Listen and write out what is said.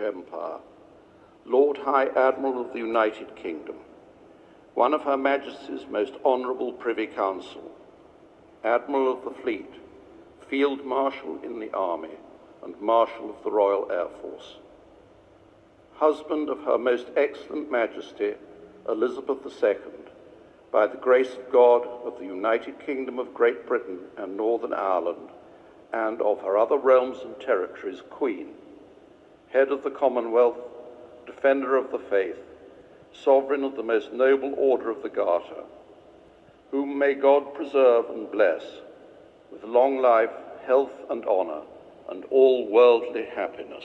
Empire, Lord High Admiral of the United Kingdom, one of Her Majesty's most honourable Privy Council, Admiral of the Fleet, Field Marshal in the Army, and Marshal of the Royal Air Force, husband of Her Most Excellent Majesty Elizabeth II, by the grace of God of the United Kingdom of Great Britain and Northern Ireland, and of her other realms and territories, Queen, head of the Commonwealth, defender of the faith, sovereign of the most noble order of the Garter, whom may God preserve and bless with long life, health, and honour, and all worldly happiness.